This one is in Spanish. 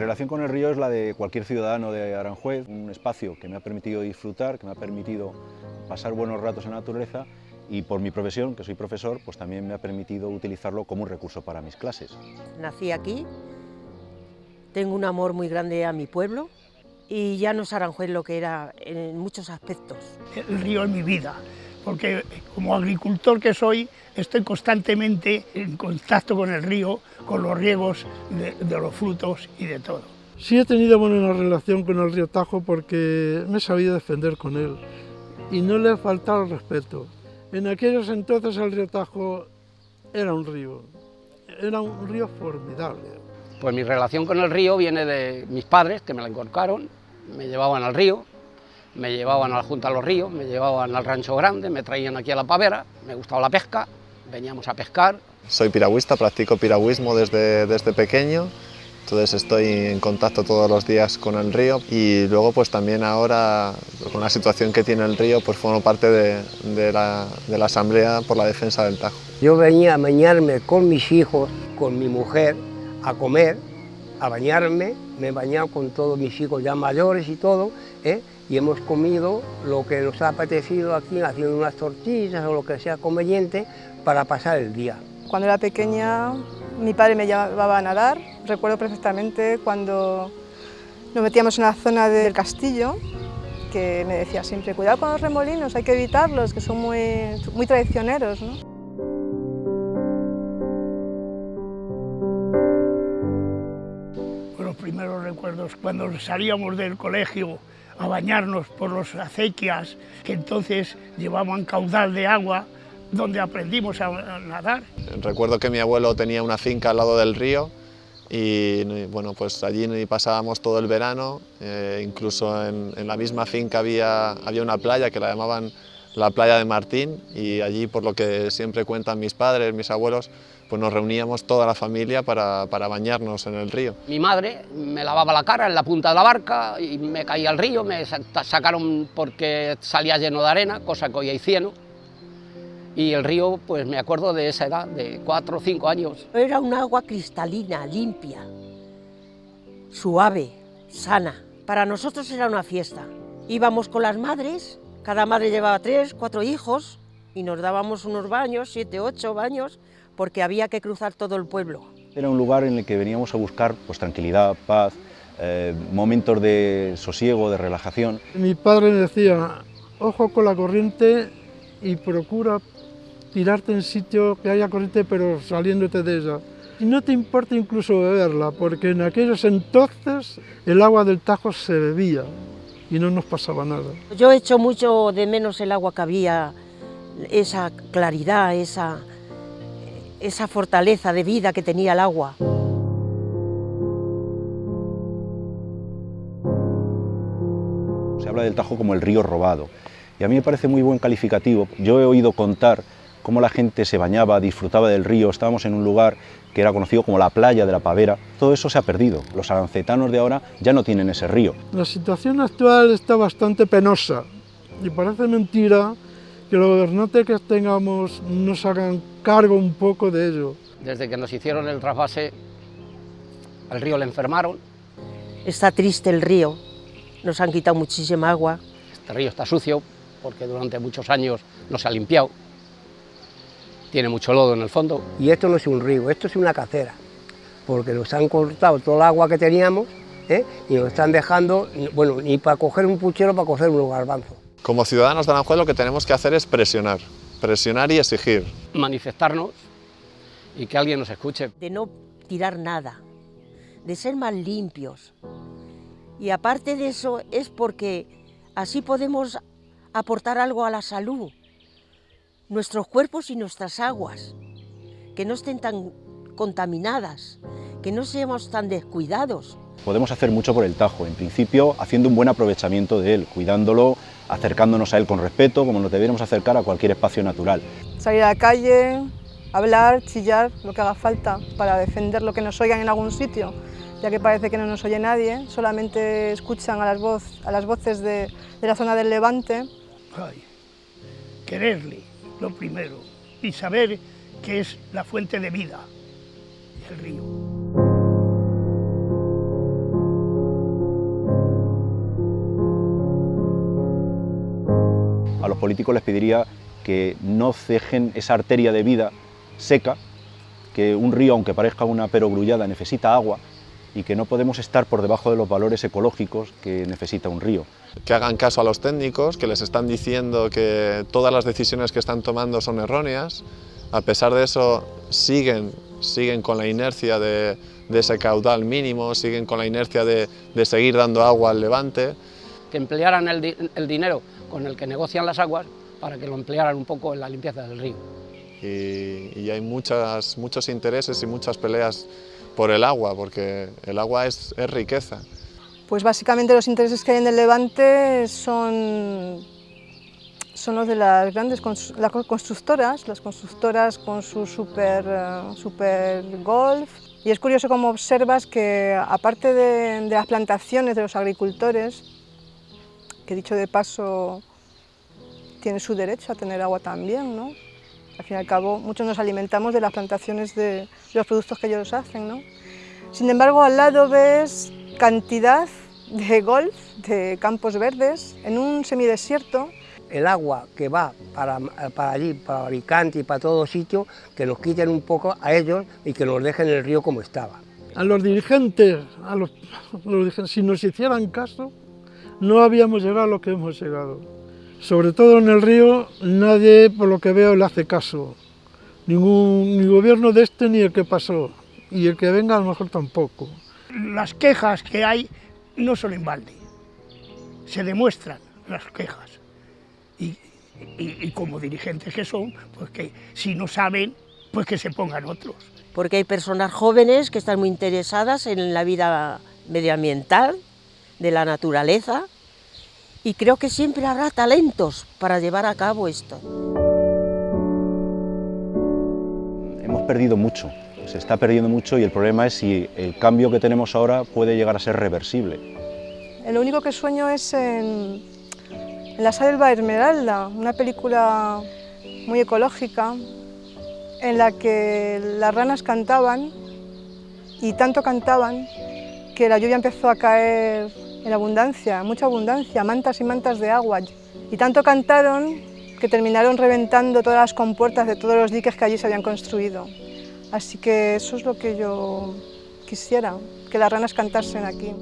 relación con el río es la de cualquier ciudadano de Aranjuez, un espacio que me ha permitido disfrutar, que me ha permitido pasar buenos ratos en la naturaleza y por mi profesión, que soy profesor, pues también me ha permitido utilizarlo como un recurso para mis clases. Nací aquí, tengo un amor muy grande a mi pueblo y ya no es Aranjuez lo que era en muchos aspectos. El río es mi vida, porque como agricultor que soy, estoy constantemente en contacto con el río, con los riegos de, de los frutos y de todo. Sí he tenido buena relación con el río Tajo porque me he sabido defender con él y no le he faltado el respeto. En aquellos entonces el río Tajo era un río, era un río formidable. Pues mi relación con el río viene de mis padres, que me la encorcaron, me llevaban al río, me llevaban a la Junta de los Ríos, me llevaban al Rancho Grande, me traían aquí a la pavera, me gustaba la pesca, veníamos a pescar. Soy piragüista, practico piragüismo desde, desde pequeño, entonces estoy en contacto todos los días con el río y luego pues también ahora con la situación que tiene el río pues formo parte de, de, la, de la Asamblea por la Defensa del Tajo. Yo venía a bañarme con mis hijos, con mi mujer, a comer, a bañarme, me he bañado con todos mis hijos ya mayores y todo, ¿eh? Y hemos comido lo que nos ha apetecido aquí, haciendo unas tortillas o lo que sea conveniente para pasar el día. Cuando era pequeña mi padre me llevaba a nadar, recuerdo perfectamente cuando nos metíamos en la zona del castillo, que me decía siempre, cuidado con los remolinos, hay que evitarlos, que son muy, muy traicioneros. Recuerdos, cuando salíamos del colegio a bañarnos por las acequias, que entonces llevaban caudal de agua, donde aprendimos a nadar. Recuerdo que mi abuelo tenía una finca al lado del río y bueno, pues allí pasábamos todo el verano, eh, incluso en, en, la misma finca había, había una playa que la llamaban la playa de Martín y allí, por lo que siempre cuentan mis padres, mis abuelos, pues nos reuníamos toda la familia para, para bañarnos en el río. Mi madre me lavaba la cara en la punta de la barca y me caía al río, me sacaron porque salía lleno de arena, cosa que hoy hay cieno, y el río, pues me acuerdo de esa edad, de cuatro o cinco años. Era un agua cristalina, limpia, suave, sana. Para nosotros era una fiesta. Íbamos con las madres, cada madre llevaba tres, cuatro hijos, y nos dábamos unos baños, siete, ocho baños, porque había que cruzar todo el pueblo. Era un lugar en el que veníamos a buscar pues, tranquilidad, paz, eh, momentos de sosiego, de relajación. Mi padre me decía, ojo con la corriente y procura tirarte en sitio que haya corriente pero saliéndote de ella. Y no te importa incluso beberla, porque en aquellos entonces el agua del Tajo se bebía y no nos pasaba nada. Yo echo mucho de menos el agua que había, esa claridad, esa, esa fortaleza de vida que tenía el agua. Se habla del Tajo como el río robado, y a mí me parece muy buen calificativo. Yo he oído contar cómo la gente se bañaba, disfrutaba del río, estábamos en un lugar que era conocido como la playa de la Pavera, todo eso se ha perdido, los arancetanos de ahora ya no tienen ese río. La situación actual está bastante penosa y parece mentira que los gobernantes que tengamos nos hagan cargo un poco de ello. Desde que nos hicieron el trasvase, al río le enfermaron. Está triste el río, nos han quitado muchísima agua. Este río está sucio porque durante muchos años no se ha limpiado tiene mucho lodo en el fondo. Y esto no es un río, esto es una cacera, porque nos han cortado todo el agua que teníamos ¿eh? y nos están dejando, bueno, ni para coger un puchero, para coger unos garbanzos. Como ciudadanos de Aranjuez lo que tenemos que hacer es presionar, presionar y exigir. Manifestarnos y que alguien nos escuche. De no tirar nada, de ser más limpios. Y aparte de eso es porque así podemos aportar algo a la salud nuestros cuerpos y nuestras aguas, que no estén tan contaminadas, que no seamos tan descuidados. Podemos hacer mucho por el Tajo, en principio haciendo un buen aprovechamiento de él, cuidándolo, acercándonos a él con respeto, como nos debiéramos acercar a cualquier espacio natural. Salir a la calle, hablar, chillar, lo que haga falta para defender lo que nos oigan en algún sitio, ya que parece que no nos oye nadie, solamente escuchan a las, voz, a las voces de, de la zona del Levante. Ay, quererle, lo primero, y saber que es la fuente de vida, el río. A los políticos les pediría que no cejen esa arteria de vida seca, que un río, aunque parezca una perogrullada, necesita agua, y que no podemos estar por debajo de los valores ecológicos que necesita un río. Que hagan caso a los técnicos, que les están diciendo que todas las decisiones que están tomando son erróneas, a pesar de eso siguen, siguen con la inercia de, ese caudal mínimo, siguen con la inercia de, seguir dando agua al levante. Que emplearan el, dinero con el que negocian las aguas para que lo emplearan un poco en la limpieza del río. Y, hay muchas, muchos intereses y muchas peleas por el agua, porque el agua es, riqueza. Pues básicamente los intereses que hay en el Levante son, son los de las grandes constructoras, las constructoras con su super, eh, super golf. Y es curioso cómo observas que aparte de, de las plantaciones de los agricultores, que dicho de paso tiene su derecho a tener agua también, ¿no? Al fin y al cabo, muchos nos alimentamos de las plantaciones de los productos que ellos hacen. ¿no? Sin embargo, al lado ves cantidad de golf, de campos verdes, en un semidesierto. El agua que va para, para allí, para Alicante y para todos sitios, que nos quiten un poco a ellos y que nos dejen el río como estaba. A los dirigentes, a los, dirigentes, si nos hicieran caso, no habíamos llegado a lo que hemos llegado. Sobre todo en el río, nadie, por lo que veo, le hace caso. Ningún, ni gobierno de este ni el que pasó, y el que venga a lo mejor tampoco. Las quejas que hay no son en balde, se demuestran las quejas. Y, y, como dirigentes que son, pues que si no saben, pues que se pongan otros. Porque hay personas jóvenes que están muy interesadas en la vida medioambiental, de la naturaleza, y creo que siempre habrá talentos para llevar a cabo esto. Hemos perdido mucho, se está perdiendo mucho y el problema es si el cambio que tenemos ahora puede llegar a ser reversible. Lo único que sueño es en, La Selva Esmeralda, una película muy ecológica en la que las ranas cantaban y tanto cantaban que la lluvia empezó a caer en abundancia, mucha abundancia, mantas y mantas de agua. Y tanto cantaron que terminaron reventando todas las compuertas de todos los diques que allí se habían construido. Así que eso es lo que yo quisiera, que las ranas cantasen aquí.